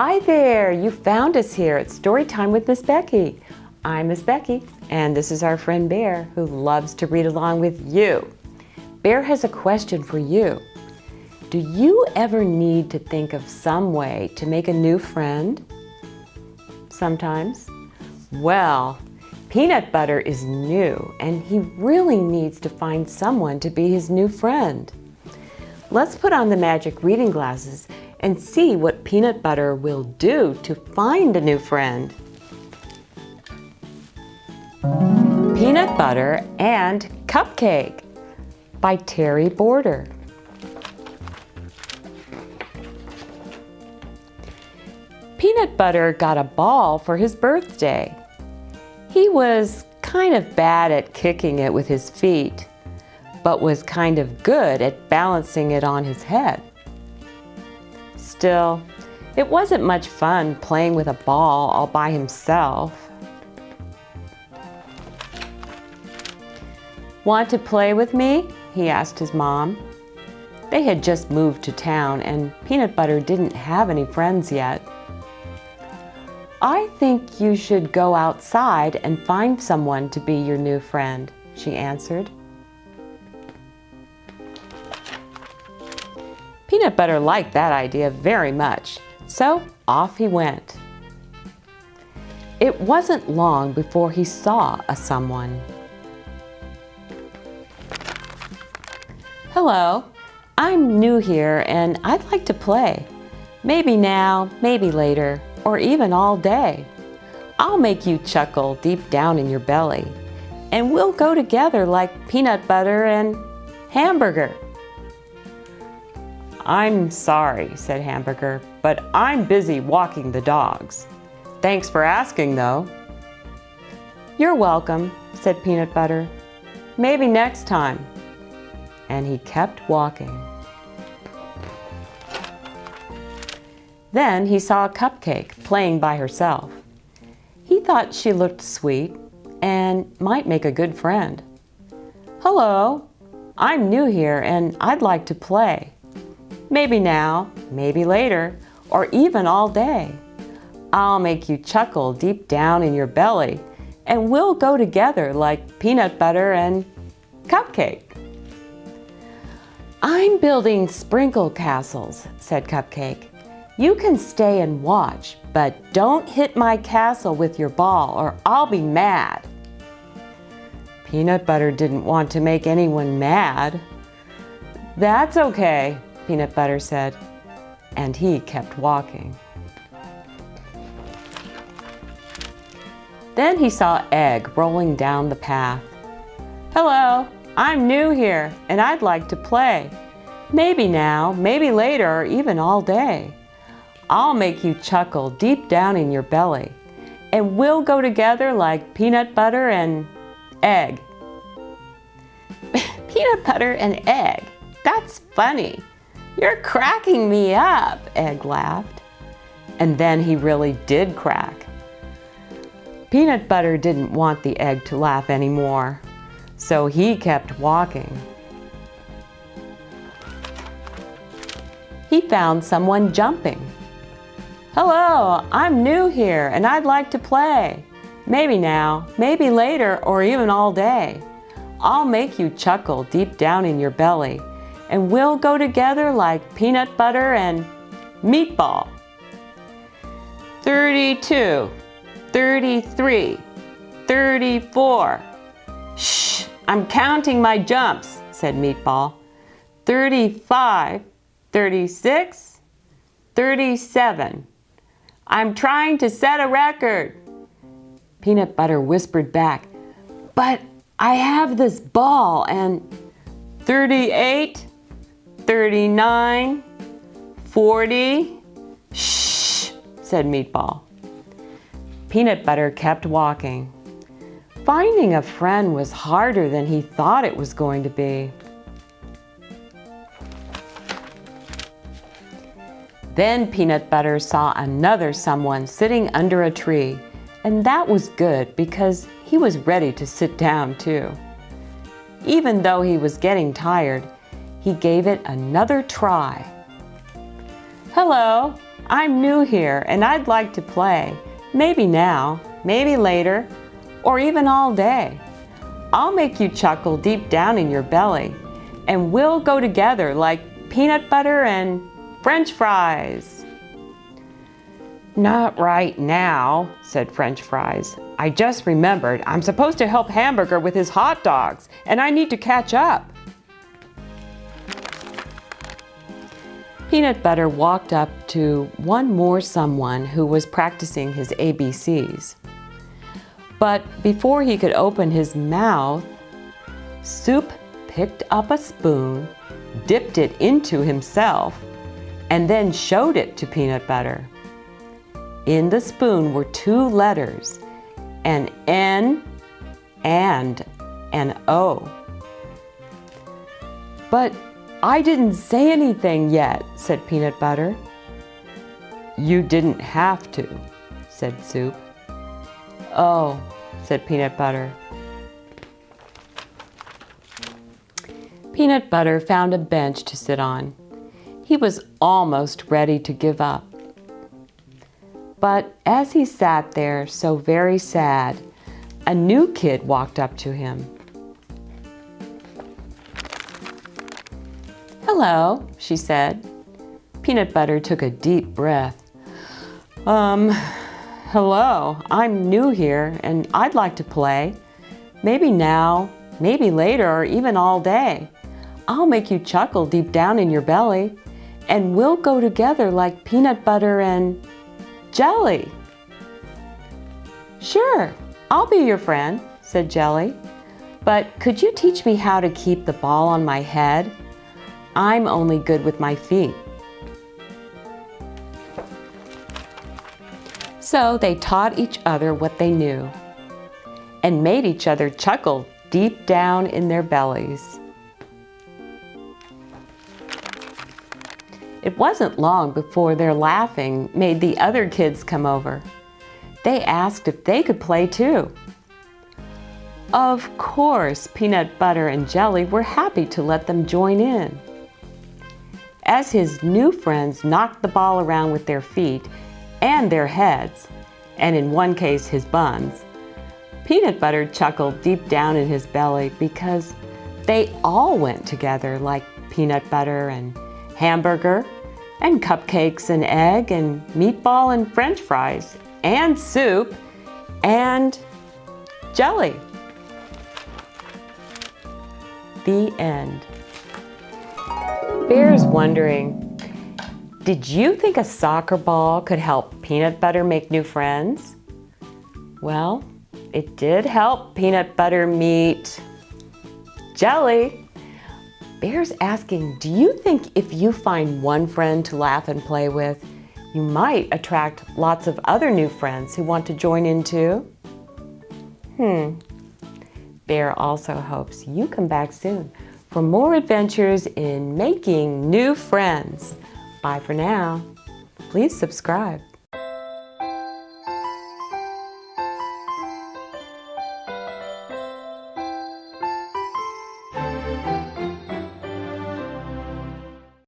Hi there, you found us here at Storytime with Miss Becky. I'm Miss Becky, and this is our friend Bear, who loves to read along with you. Bear has a question for you. Do you ever need to think of some way to make a new friend? Sometimes. Well, Peanut Butter is new, and he really needs to find someone to be his new friend. Let's put on the magic reading glasses and see what Peanut Butter will do to find a new friend. Peanut Butter and Cupcake by Terry Border. Peanut Butter got a ball for his birthday. He was kind of bad at kicking it with his feet, but was kind of good at balancing it on his head. Still, it wasn't much fun playing with a ball all by himself. Want to play with me? he asked his mom. They had just moved to town and Peanut Butter didn't have any friends yet. I think you should go outside and find someone to be your new friend, she answered. Peanut Butter liked that idea very much, so off he went. It wasn't long before he saw a someone. Hello, I'm new here and I'd like to play. Maybe now, maybe later, or even all day. I'll make you chuckle deep down in your belly, and we'll go together like peanut butter and hamburger. I'm sorry, said Hamburger, but I'm busy walking the dogs. Thanks for asking, though. You're welcome, said Peanut Butter. Maybe next time. And he kept walking. Then he saw a cupcake playing by herself. He thought she looked sweet and might make a good friend. Hello, I'm new here and I'd like to play. Maybe now, maybe later, or even all day. I'll make you chuckle deep down in your belly, and we'll go together like peanut butter and cupcake. I'm building sprinkle castles, said Cupcake. You can stay and watch, but don't hit my castle with your ball or I'll be mad. Peanut Butter didn't want to make anyone mad. That's okay, Peanut Butter said, and he kept walking. Then he saw Egg rolling down the path. Hello, I'm new here and I'd like to play. Maybe now, maybe later, or even all day. I'll make you chuckle deep down in your belly and we'll go together like peanut butter and egg. peanut butter and egg, that's funny. You're cracking me up, Egg laughed. And then he really did crack. Peanut Butter didn't want the egg to laugh anymore, so he kept walking. He found someone jumping. Hello, I'm new here and I'd like to play. Maybe now, maybe later, or even all day. I'll make you chuckle deep down in your belly and we'll go together like peanut butter and meatball. 32, 33, 34. Shh, I'm counting my jumps, said Meatball. 35, 36, 37. I'm trying to set a record. Peanut Butter whispered back, but I have this ball and 38, 39, 40. Shh, said Meatball. Peanut Butter kept walking. Finding a friend was harder than he thought it was going to be. Then Peanut Butter saw another someone sitting under a tree, and that was good because he was ready to sit down too. Even though he was getting tired, he gave it another try. Hello, I'm new here and I'd like to play. Maybe now, maybe later, or even all day. I'll make you chuckle deep down in your belly, and we'll go together like peanut butter and french fries. Not right now, said French fries. I just remembered I'm supposed to help Hamburger with his hot dogs, and I need to catch up. Peanut Butter walked up to one more someone who was practicing his ABCs. But before he could open his mouth, Soup picked up a spoon, dipped it into himself, and then showed it to Peanut Butter. In the spoon were two letters, an N and an O. But I didn't say anything yet, said Peanut Butter. You didn't have to, said Soup. Oh, said Peanut Butter. Peanut Butter found a bench to sit on. He was almost ready to give up. But as he sat there so very sad, a new kid walked up to him. Hello, she said. Peanut Butter took a deep breath. Um, hello, I'm new here and I'd like to play. Maybe now, maybe later, or even all day. I'll make you chuckle deep down in your belly and we'll go together like peanut butter and jelly. Sure, I'll be your friend, said Jelly. But could you teach me how to keep the ball on my head? I'm only good with my feet. So they taught each other what they knew and made each other chuckle deep down in their bellies. It wasn't long before their laughing made the other kids come over. They asked if they could play too. Of course, Peanut Butter and Jelly were happy to let them join in. As his new friends knocked the ball around with their feet and their heads, and in one case his buns, Peanut Butter chuckled deep down in his belly because they all went together like peanut butter and hamburger and cupcakes and egg and meatball and french fries and soup and jelly. The end. Bear's wondering, did you think a soccer ball could help peanut butter make new friends? Well, it did help peanut butter meet jelly. Bear's asking, do you think if you find one friend to laugh and play with, you might attract lots of other new friends who want to join in too? Hmm. Bear also hopes you come back soon for more adventures in making new friends. Bye for now. Please subscribe.